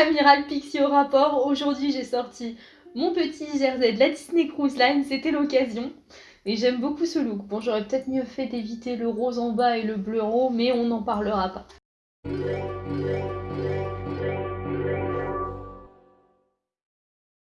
Amiral Pixie au rapport. Aujourd'hui, j'ai sorti mon petit jersey de la Disney Cruise Line, c'était l'occasion. Et j'aime beaucoup ce look. Bon, j'aurais peut-être mieux fait d'éviter le rose en bas et le bleu en haut, mais on n'en parlera pas.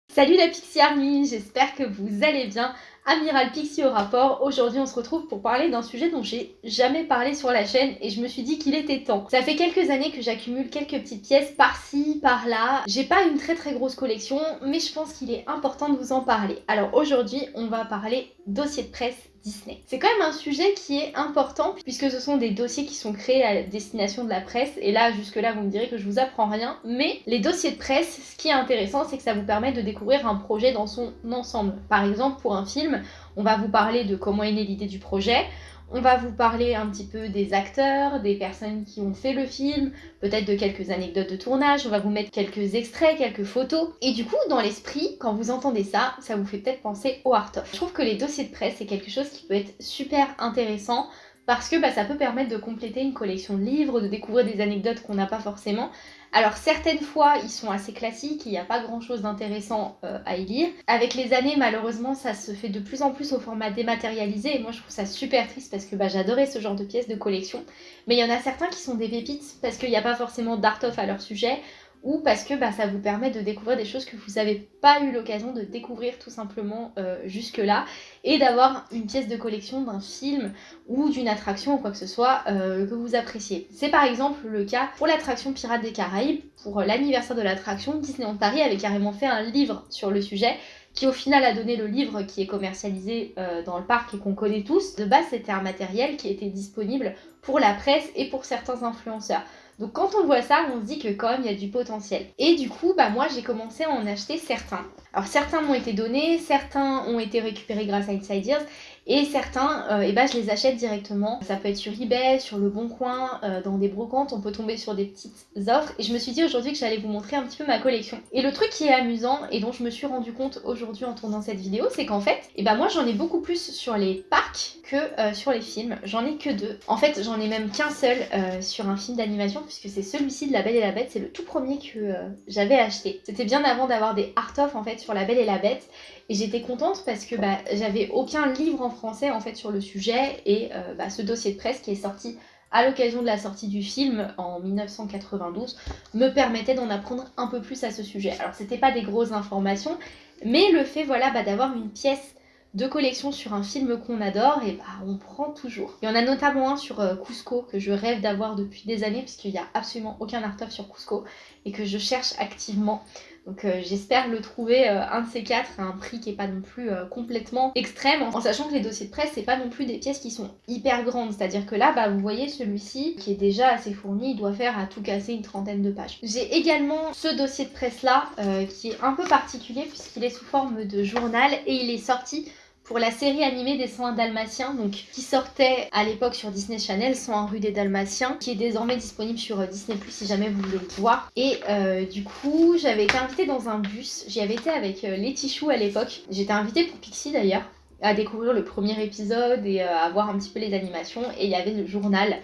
Salut la Pixie Army, j'espère que vous allez bien. Amiral Pixie au rapport. Aujourd'hui, on se retrouve pour parler d'un sujet dont j'ai jamais parlé sur la chaîne et je me suis dit qu'il était temps. Ça fait quelques années que j'accumule quelques petites pièces par-ci, par-là. J'ai pas une très très grosse collection, mais je pense qu'il est important de vous en parler. Alors aujourd'hui, on va parler dossier de presse Disney. C'est quand même un sujet qui est important puisque ce sont des dossiers qui sont créés à destination de la presse et là jusque là vous me direz que je vous apprends rien mais les dossiers de presse ce qui est intéressant c'est que ça vous permet de découvrir un projet dans son ensemble. Par exemple pour un film on va vous parler de comment est née l'idée du projet, on va vous parler un petit peu des acteurs, des personnes qui ont fait le film, peut-être de quelques anecdotes de tournage, on va vous mettre quelques extraits, quelques photos. Et du coup, dans l'esprit, quand vous entendez ça, ça vous fait peut-être penser au art-of. Je trouve que les dossiers de presse, c'est quelque chose qui peut être super intéressant parce que bah, ça peut permettre de compléter une collection de livres, de découvrir des anecdotes qu'on n'a pas forcément. Alors certaines fois ils sont assez classiques, il n'y a pas grand chose d'intéressant euh, à y lire. Avec les années malheureusement ça se fait de plus en plus au format dématérialisé et moi je trouve ça super triste parce que bah, j'adorais ce genre de pièces de collection. Mais il y en a certains qui sont des pépites parce qu'il n'y a pas forcément d'art-off à leur sujet ou parce que bah, ça vous permet de découvrir des choses que vous n'avez pas eu l'occasion de découvrir tout simplement euh, jusque-là et d'avoir une pièce de collection d'un film ou d'une attraction ou quoi que ce soit euh, que vous appréciez. C'est par exemple le cas pour l'attraction Pirates des Caraïbes, pour l'anniversaire de l'attraction, Disneyland Paris avait carrément fait un livre sur le sujet qui au final a donné le livre qui est commercialisé euh, dans le parc et qu'on connaît tous. De base, c'était un matériel qui était disponible pour la presse et pour certains influenceurs. Donc quand on voit ça, on se dit que quand même il y a du potentiel. Et du coup, bah moi j'ai commencé à en acheter certains. Alors certains m'ont été donnés, certains ont été récupérés grâce à Insiders et certains, euh, eh ben, je les achète directement. Ça peut être sur eBay, sur le Bon Coin, euh, dans des brocantes, on peut tomber sur des petites offres. Et je me suis dit aujourd'hui que j'allais vous montrer un petit peu ma collection. Et le truc qui est amusant et dont je me suis rendu compte aujourd'hui en tournant cette vidéo, c'est qu'en fait, eh ben moi j'en ai beaucoup plus sur les parcs que euh, sur les films. J'en ai que deux. En fait, j'en ai même qu'un seul sur un film d'animation puisque c'est celui-ci de La Belle et la Bête. C'est le tout premier que j'avais acheté. C'était bien avant d'avoir des art-off en fait sur La Belle et la Bête. Et j'étais contente parce que bah, j'avais aucun livre en français en fait sur le sujet et euh, bah, ce dossier de presse qui est sorti à l'occasion de la sortie du film en 1992 me permettait d'en apprendre un peu plus à ce sujet. Alors c'était pas des grosses informations, mais le fait voilà bah, d'avoir une pièce de collection sur un film qu'on adore, et bah on prend toujours. Il y en a notamment un sur euh, Cusco que je rêve d'avoir depuis des années puisqu'il n'y a absolument aucun art-of sur Cusco et que je cherche activement. Donc euh, j'espère le trouver euh, un de ces quatre à un prix qui est pas non plus complètement extrême en sachant que les dossiers de presse c'est pas non plus des pièces qui sont hyper grandes c'est à dire que là bah vous voyez celui-ci qui est déjà assez fourni il doit faire à tout casser une trentaine de pages. J'ai également ce dossier de presse là qui est un peu particulier puisqu'il est sous forme de journal et il est sorti pour la série animée des 101 Dalmatiens, donc qui sortait à l'époque sur Disney Channel, 101 rue des Dalmatiens, qui est désormais disponible sur euh, Disney Plus si jamais vous voulez le voir. Et euh, du coup, j'avais été invitée dans un bus, j'y avais été avec euh, Letty Chou à l'époque, j'étais invitée pour Pixie d'ailleurs à découvrir le premier épisode et à voir un petit peu les animations. Et il y avait le journal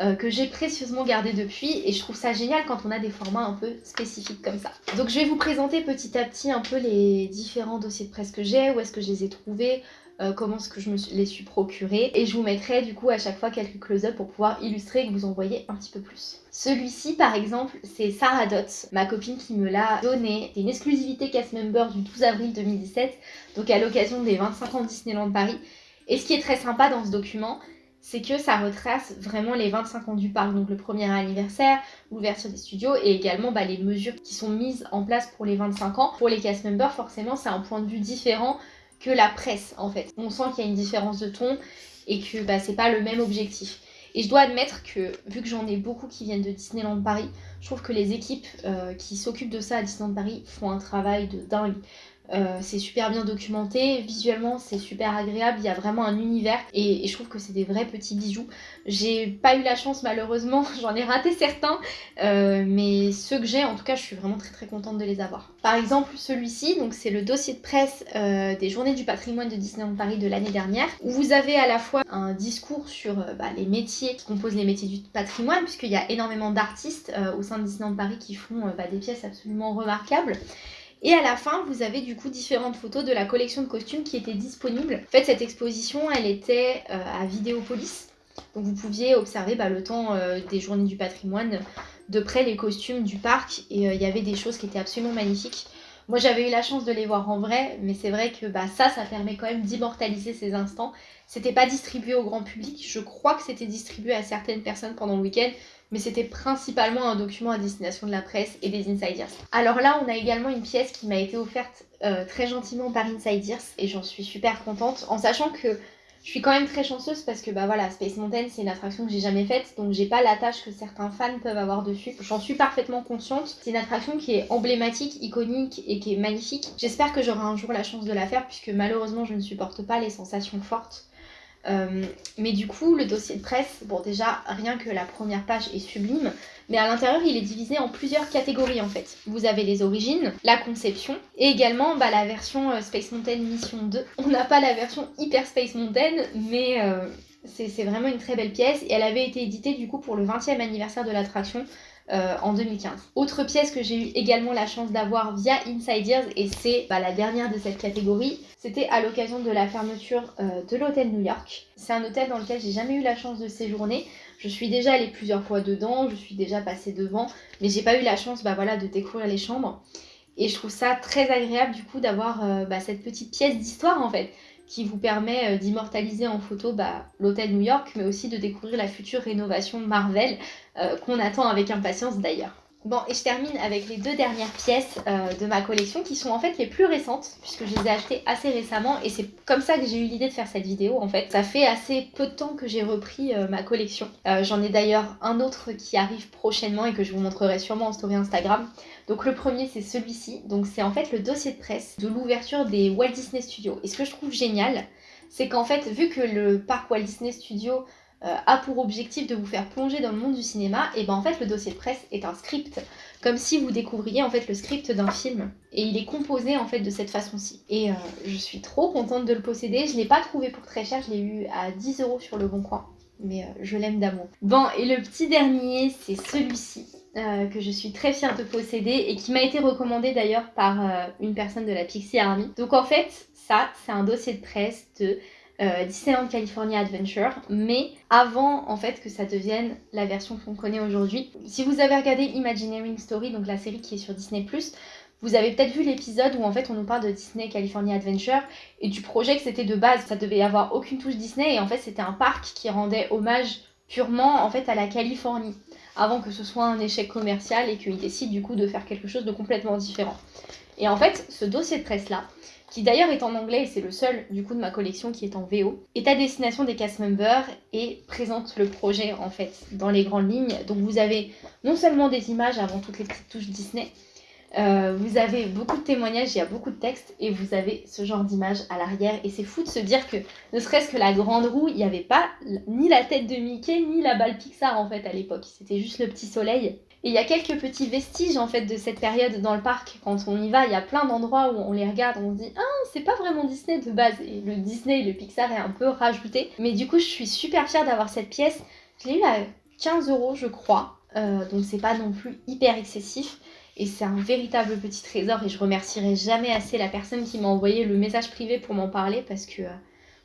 euh, que j'ai précieusement gardé depuis et je trouve ça génial quand on a des formats un peu spécifiques comme ça. Donc je vais vous présenter petit à petit un peu les différents dossiers de presse que j'ai, où est-ce que je les ai trouvés, euh, comment est-ce que je me les suis procurés et je vous mettrai du coup à chaque fois quelques close-up pour pouvoir illustrer et que vous en voyez un petit peu plus. Celui-ci par exemple c'est Sarah Dot, ma copine qui me l'a donné. C'est une exclusivité cast member du 12 avril 2017 donc à l'occasion des 25 ans Disneyland Paris. Et ce qui est très sympa dans ce document c'est que ça retrace vraiment les 25 ans du parc, donc le premier anniversaire, l'ouverture des studios et également bah, les mesures qui sont mises en place pour les 25 ans. Pour les cast members, forcément, c'est un point de vue différent que la presse en fait. On sent qu'il y a une différence de ton et que bah, c'est pas le même objectif. Et je dois admettre que, vu que j'en ai beaucoup qui viennent de Disneyland Paris, je trouve que les équipes euh, qui s'occupent de ça à Disneyland Paris font un travail de dingue. Euh, c'est super bien documenté, visuellement c'est super agréable, il y a vraiment un univers et, je trouve que c'est des vrais petits bijoux. J'ai pas eu la chance malheureusement, j'en ai raté certains, euh, mais ceux que j'ai en tout cas je suis vraiment très très contente de les avoir. Par exemple celui-ci, donc c'est le dossier de presse euh, des journées du patrimoine de Disneyland Paris de l'année dernière, où vous avez à la fois un discours sur bah, les métiers qui composent les métiers du patrimoine, puisqu'il y a énormément d'artistes au sein de Disneyland Paris qui font bah, des pièces absolument remarquables. Et à la fin, vous avez du coup différentes photos de la collection de costumes qui étaient disponibles. En fait, cette exposition, elle était euh, à Vidéopolis. Donc vous pouviez observer bah, le temps euh, des journées du patrimoine, de près les costumes du parc. Et euh, il y avait des choses qui étaient absolument magnifiques. Moi j'avais eu la chance de les voir en vrai, mais c'est vrai que bah, ça, ça permet quand même d'immortaliser ces instants. C'était pas distribué au grand public, je crois que c'était distribué à certaines personnes pendant le week-end, mais c'était principalement un document à destination de la presse et des insiders. Alors là, on a également une pièce qui m'a été offerte euh, très gentiment par Insiders et j'en suis super contente en sachant que je suis quand même très chanceuse parce que bah voilà, Space Mountain c'est une attraction que j'ai jamais faite donc j'ai pas la tâche que certains fans peuvent avoir dessus. J'en suis parfaitement consciente. C'est une attraction qui est emblématique, iconique et qui est magnifique. J'espère que j'aurai un jour la chance de la faire puisque malheureusement je ne supporte pas les sensations fortes. Euh, mais du coup, le dossier de presse, bon déjà, rien que la première page est sublime, mais à l'intérieur, il est divisé en plusieurs catégories en fait. Vous avez les origines, la conception, et également bah, la version euh, Space Mountain Mission 2. On n'a pas la version Hyper Space Mountain, mais euh, c'est vraiment une très belle pièce, et elle avait été éditée du coup pour le 20e anniversaire de l'attraction euh, en 2015. Autre pièce que j'ai eu également la chance d'avoir via Insiders, et c'est bah, la dernière de cette catégorie, c'était à l'occasion de la fermeture euh, de l'hôtel New York. C'est un hôtel dans lequel j'ai jamais eu la chance de séjourner. Je suis déjà allée plusieurs fois dedans, je suis déjà passée devant, mais j'ai pas eu la chance bah, de découvrir les chambres. Et je trouve ça très agréable du coup d'avoir euh, bah, cette petite pièce d'histoire en fait qui vous permet d'immortaliser en photo l'hôtel New York, mais aussi de découvrir la future rénovation Marvel, euh, qu'on attend avec impatience d'ailleurs. Bon, et je termine avec les deux dernières pièces euh, de ma collection qui sont en fait les plus récentes, puisque je les ai achetées assez récemment, et c'est comme ça que j'ai eu l'idée de faire cette vidéo en fait. Ça fait assez peu de temps que j'ai repris ma collection. J'en ai d'ailleurs un autre qui arrive prochainement et que je vous montrerai sûrement en story Instagram. Donc le premier c'est celui-ci, donc c'est en fait le dossier de presse de l'ouverture des Walt Disney Studios. Et ce que je trouve génial, c'est qu'en fait vu que le parc Walt Disney Studios euh, a pour objectif de vous faire plonger dans le monde du cinéma, et ben en fait le dossier de presse est un script, comme si vous découvriez en fait le script d'un film, et il est composé en fait de cette façon-ci. Et euh, je suis trop contente de le posséder, je l'ai pas trouvé pour très cher, je l'ai eu à 10 euros sur le bon coin, mais euh, je l'aime d'amour. Bon, et le petit dernier, c'est celui-ci. Que je suis très fière de posséder et qui m'a été recommandé d'ailleurs par une personne de la Pixie Army. Donc en fait, ça, c'est un dossier de presse de euh, Disneyland California Adventure, mais avant en fait que ça devienne la version qu'on connaît aujourd'hui. Si vous avez regardé Imagineering Story, donc la série qui est sur Disney+, vous avez peut-être vu l'épisode où en fait on nous parle de Disney California Adventure et du projet que c'était de base, ça devait avoir aucune touche Disney et en fait c'était un parc qui rendait hommage purement en fait à la Californie avant que ce soit un échec commercial et qu'il décide du coup de faire quelque chose de complètement différent. Et en fait, ce dossier de presse-là, qui d'ailleurs est en anglais et c'est le seul du coup de ma collection qui est en VO, est à destination des cast members et présente le projet en fait dans les grandes lignes. Donc vous avez non seulement des images avant toutes les petites touches Disney, euh, vous avez beaucoup de témoignages, il y a beaucoup de textes et vous avez ce genre d'image à l'arrière. Et c'est fou de se dire que, ne serait-ce que la grande roue, il n'y avait pas ni la tête de Mickey ni la balle Pixar en fait à l'époque. C'était juste le petit soleil. Et il y a quelques petits vestiges en fait de cette période dans le parc. Quand on y va, il y a plein d'endroits où on les regarde, on se dit ah c'est pas vraiment Disney de base. Et le Disney le Pixar est un peu rajouté. Mais du coup je suis super fière d'avoir cette pièce. Je l'ai eu à 15 euros je crois. Euh, donc c'est pas non plus hyper excessif. Et c'est un véritable petit trésor et je remercierai jamais assez la personne qui m'a envoyé le message privé pour m'en parler parce que euh,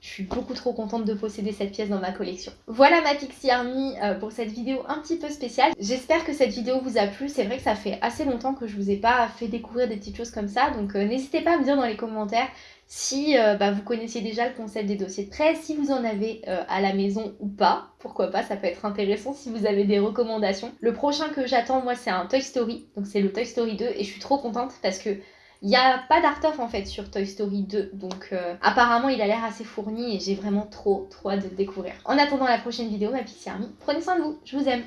je suis beaucoup trop contente de posséder cette pièce dans ma collection. Voilà ma Pixie Army euh, pour cette vidéo un petit peu spéciale. J'espère que cette vidéo vous a plu. C'est vrai que ça fait assez longtemps que je vous ai pas fait découvrir des petites choses comme ça. Donc euh, n'hésitez pas à me dire dans les commentaires si euh, bah, vous connaissiez déjà le concept des dossiers de presse, si vous en avez à la maison ou pas, pourquoi pas, ça peut être intéressant si vous avez des recommandations. Le prochain que j'attends, moi, c'est un Toy Story, donc c'est le Toy Story 2, et je suis trop contente parce que il n'y a pas d'art of en fait sur Toy Story 2, donc euh, apparemment il a l'air assez fourni et j'ai vraiment trop trop de découvrir. En attendant la prochaine vidéo, ma Pixie Army, prenez soin de vous, je vous aime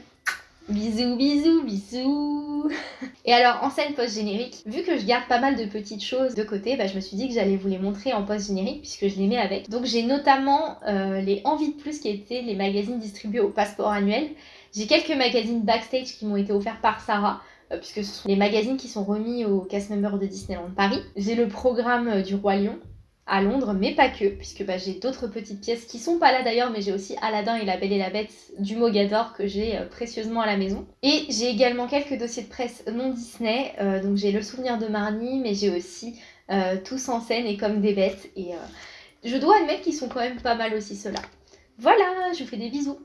Bisous, bisous, bisous Et alors, en scène post-générique, vu que je garde pas mal de petites choses de côté, bah, je me suis dit que j'allais vous les montrer en post-générique puisque je les mets avec. Donc j'ai notamment euh, les Envie de Plus qui étaient les magazines distribués au passeport annuel. J'ai quelques magazines backstage qui m'ont été offerts par Sarah, puisque ce sont les magazines qui sont remis aux cast members de Disneyland Paris. J'ai le programme euh, du Roi Lion à Londres, mais pas que, puisque bah, j'ai d'autres petites pièces qui sont pas là d'ailleurs, mais j'ai aussi Aladdin et la Belle et la Bête du Mogador que j'ai euh, précieusement à la maison. Et j'ai également quelques dossiers de presse non Disney, donc j'ai le souvenir de Marnie, mais j'ai aussi Tous en scène et comme des bêtes, et je dois admettre qu'ils sont quand même pas mal aussi ceux-là. Voilà, je vous fais des bisous